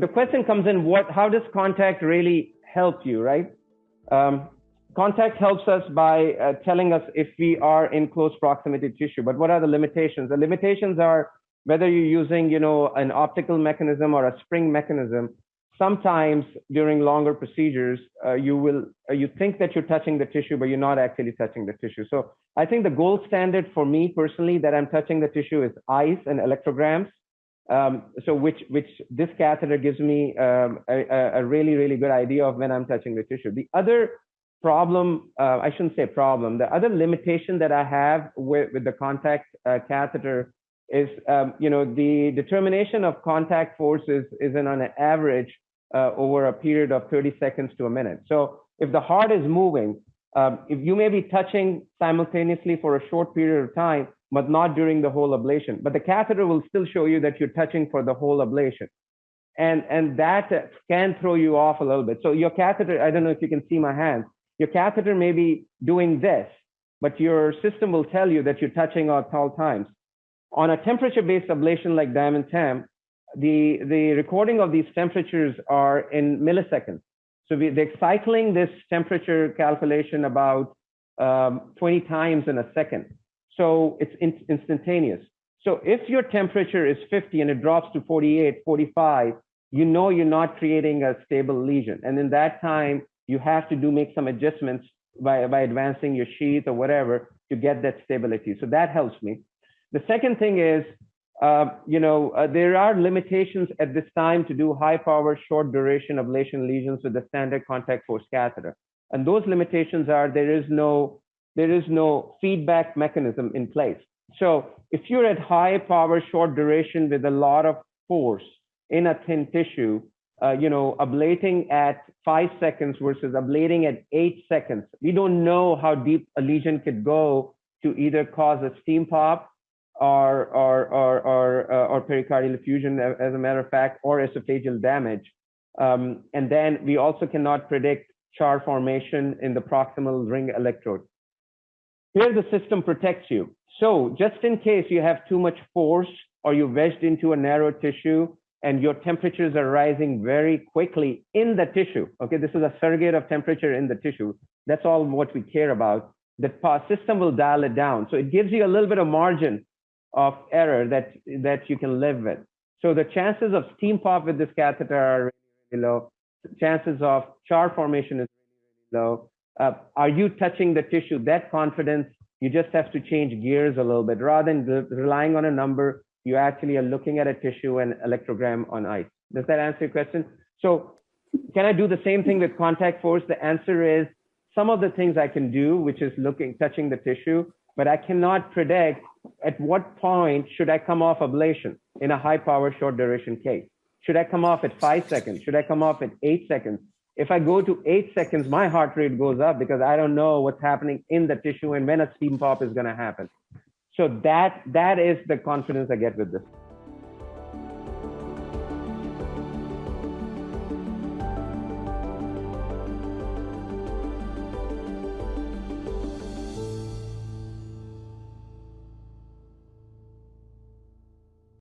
the question comes in: what? How does contact really help you, right? Um, contact helps us by uh, telling us if we are in close proximity to tissue. But what are the limitations? The limitations are whether you're using, you know, an optical mechanism or a spring mechanism. Sometimes during longer procedures, uh, you will uh, you think that you're touching the tissue, but you're not actually touching the tissue. So I think the gold standard for me personally that I'm touching the tissue is ICE and electrograms. Um, so which which this catheter gives me um, a, a, really really good idea of when I'm touching the tissue. The other problem, uh, I shouldn't say problem, the other limitation that I have with, with the contact uh, catheter is, um, you know, the determination of contact forces isn't on an average uh, over a period of 30 seconds to a minute. So if the heart is moving, um, if you may be touching simultaneously for a short period of time, but not during the whole ablation, but the catheter will still show you that you're touching for the whole ablation. And, and that can throw you off a little bit. So your catheter, I don't know if you can see my hands, your catheter may be doing this, but your system will tell you that you're touching at all times. On a temperature-based ablation like DiamondTemp, the, the recording of these temperatures are in milliseconds. So we, they're cycling this temperature calculation about um, 20 times in a second. So it's in, instantaneous. So if your temperature is 50 and it drops to 48, 45, you know you're not creating a stable lesion. And in that time, you have to do make some adjustments by, by advancing your sheath or whatever to get that stability. So that helps me. The second thing is, uh, you know, uh, there are limitations at this time to do high power, short duration ablation lesions with the standard contact force catheter. And those limitations are there is no, there is no feedback mechanism in place. So if you're at high power, short duration with a lot of force in a thin tissue, uh, you know, ablating at five seconds versus ablating at eight seconds. We don't know how deep a lesion could go to either cause a steam pop or or or or, uh, or pericardial effusion, as a matter of fact, or esophageal damage. Um, and then we also cannot predict char formation in the proximal ring electrode. Here the system protects you. So just in case you have too much force or you wedged into a narrow tissue, and your temperatures are rising very quickly in the tissue. Okay, this is a surrogate of temperature in the tissue. That's all what we care about. The system will dial it down. So it gives you a little bit of margin of error that, that you can live with. So the chances of steam pop with this catheter are really, low. Chances of char formation is really low. Uh, are you touching the tissue? That confidence, you just have to change gears a little bit. Rather than relying on a number, you actually are looking at a tissue and electrogram on ICE. Does that answer your question? So can I do the same thing with contact force? The answer is some of the things I can do, which is looking, touching the tissue, but I cannot predict at what point should I come off ablation in a high power short duration case. Should I come off at five seconds? Should I come off at eight seconds? If I go to eight seconds, my heart rate goes up because I don't know what's happening in the tissue and when a steam pop is going to happen. So that that is the confidence I get with this.